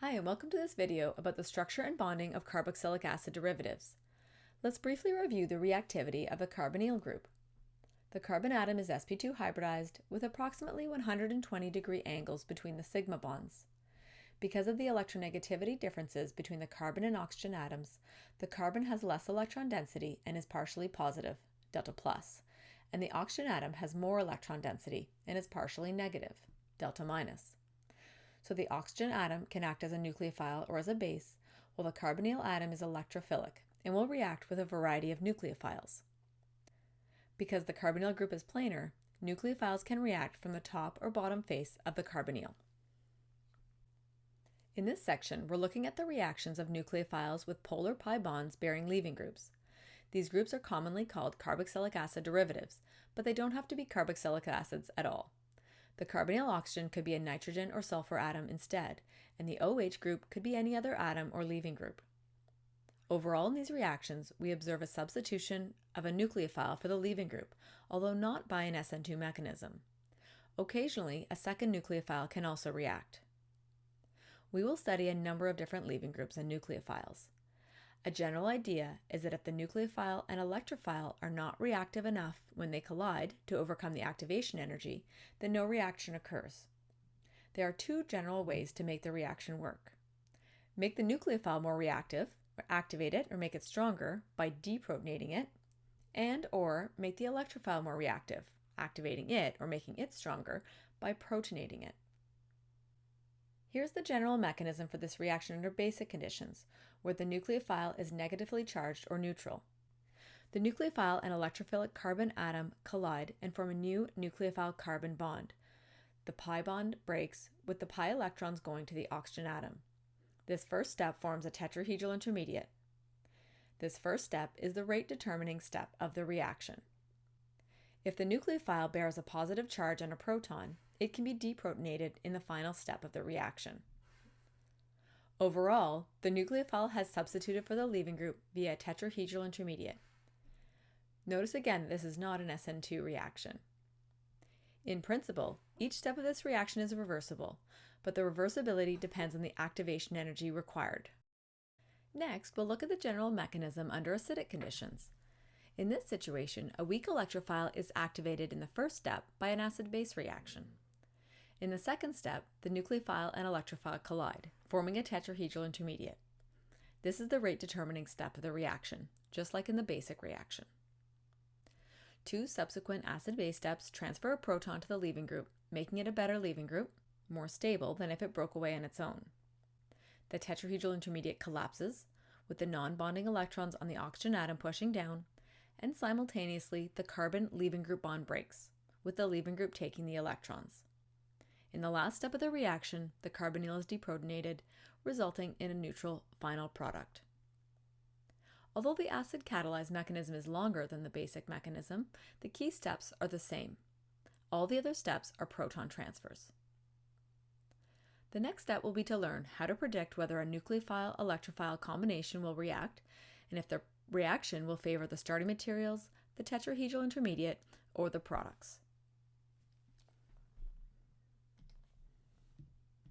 Hi, and welcome to this video about the structure and bonding of carboxylic acid derivatives. Let's briefly review the reactivity of the carbonyl group. The carbon atom is sp2 hybridized with approximately 120 degree angles between the sigma bonds. Because of the electronegativity differences between the carbon and oxygen atoms, the carbon has less electron density and is partially positive, delta plus, and the oxygen atom has more electron density and is partially negative, delta minus so the oxygen atom can act as a nucleophile or as a base, while the carbonyl atom is electrophilic and will react with a variety of nucleophiles. Because the carbonyl group is planar, nucleophiles can react from the top or bottom face of the carbonyl. In this section, we're looking at the reactions of nucleophiles with polar pi bonds bearing leaving groups. These groups are commonly called carboxylic acid derivatives, but they don't have to be carboxylic acids at all. The carbonyl oxygen could be a nitrogen or sulfur atom instead, and the OH group could be any other atom or leaving group. Overall in these reactions, we observe a substitution of a nucleophile for the leaving group, although not by an SN2 mechanism. Occasionally, a second nucleophile can also react. We will study a number of different leaving groups and nucleophiles. A general idea is that if the nucleophile and electrophile are not reactive enough when they collide to overcome the activation energy, then no reaction occurs. There are two general ways to make the reaction work. Make the nucleophile more reactive, or activate it or make it stronger by deprotonating it, and or make the electrophile more reactive, activating it or making it stronger by protonating it. Here's the general mechanism for this reaction under basic conditions, where the nucleophile is negatively charged or neutral. The nucleophile and electrophilic carbon atom collide and form a new nucleophile carbon bond. The pi bond breaks with the pi electrons going to the oxygen atom. This first step forms a tetrahedral intermediate. This first step is the rate determining step of the reaction. If the nucleophile bears a positive charge and a proton, it can be deprotonated in the final step of the reaction. Overall, the nucleophile has substituted for the leaving group via a tetrahedral intermediate. Notice again this is not an SN2 reaction. In principle, each step of this reaction is reversible, but the reversibility depends on the activation energy required. Next, we'll look at the general mechanism under acidic conditions. In this situation, a weak electrophile is activated in the first step by an acid-base reaction. In the second step, the nucleophile and electrophile collide, forming a tetrahedral intermediate. This is the rate determining step of the reaction, just like in the basic reaction. Two subsequent acid-base steps transfer a proton to the leaving group, making it a better leaving group, more stable than if it broke away on its own. The tetrahedral intermediate collapses, with the non-bonding electrons on the oxygen atom pushing down, and simultaneously the carbon leaving group bond breaks, with the leaving group taking the electrons. In the last step of the reaction, the carbonyl is deprotonated, resulting in a neutral final product. Although the acid catalyzed mechanism is longer than the basic mechanism, the key steps are the same. All the other steps are proton transfers. The next step will be to learn how to predict whether a nucleophile-electrophile combination will react and if the reaction will favor the starting materials, the tetrahedral intermediate, or the products.